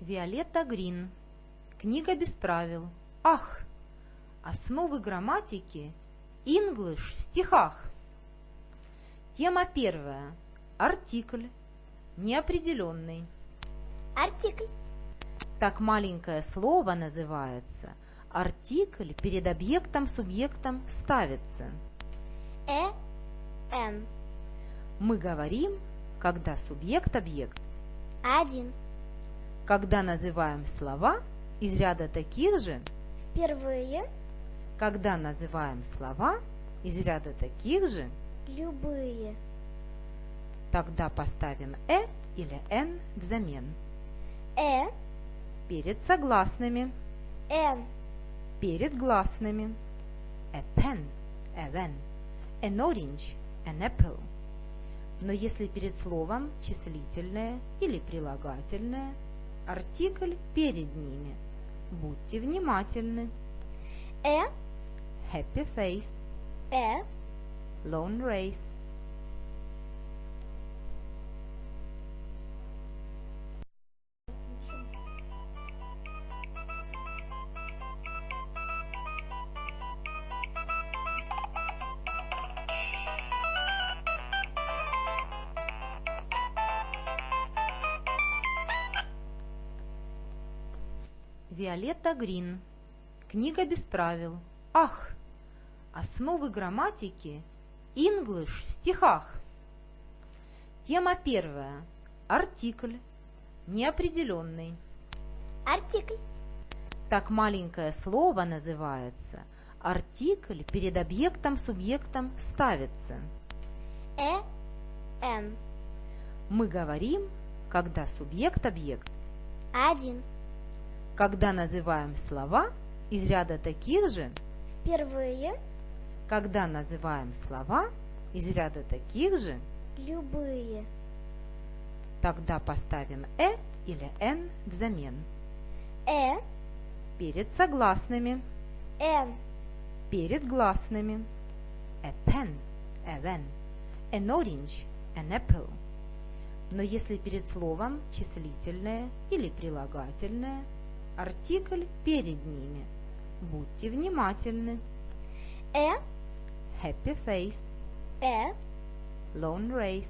Виолетта Грин. Книга без правил. Ах! Основы грамматики. English в стихах. Тема первая. Артикль. Неопределенный. Артикль. Так маленькое слово называется. Артикль перед объектом-субъектом ставится. A, an. Мы говорим, когда субъект-объект. Один. Когда называем слова из ряда таких же, Впервые. когда называем слова из ряда таких же, Любые. тогда поставим «э» или «н» взамен. Э. Перед согласными, Н. перед гласными. A pen, a pen, an orange, an apple. Но если перед словом числительное или прилагательное, артикль перед ними. Будьте внимательны. Э. Happy face, Э. lone race. Виолетта Грин. Книга без правил. Ах! Основы грамматики. English в стихах. Тема первая. Артикль. Неопределенный. Артикль. Так маленькое слово называется. Артикль перед объектом-субъектом ставится. A, an. Мы говорим, когда субъект-объект. Один. Когда называем слова из ряда таких же, Впервые. когда называем слова из ряда таких же, Любые. тогда поставим «э» или «н» взамен. Э. Перед согласными, Н. перед гласными. A pen, a pen, an orange, an apple. Но если перед словом числительное или прилагательное, артикль перед ними. Будьте внимательны. Э. Happy face, Э. lone race.